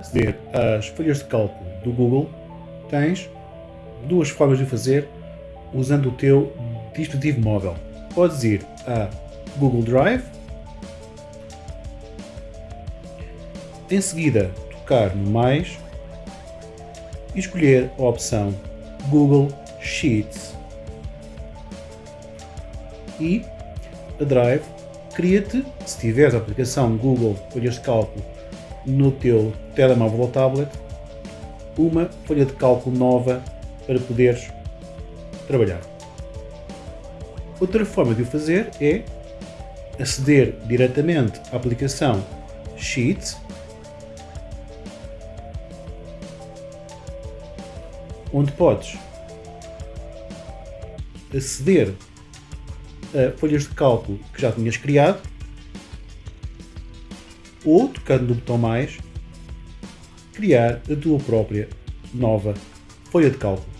aceder às folhas de cálculo do Google, tens duas formas de fazer usando o teu dispositivo móvel. Podes ir a Google Drive, em seguida tocar no mais e escolher a opção Google Sheets. E a Drive cria-te, se tiveres a aplicação Google Folhas de Cálculo no teu telemóvel ou tablet, uma folha de cálculo nova para poderes trabalhar. Outra forma de o fazer é aceder diretamente à aplicação Sheets onde podes aceder a folhas de cálculo que já tinhas criado ou, tocando no botão mais, criar a tua própria nova folha de cálculo.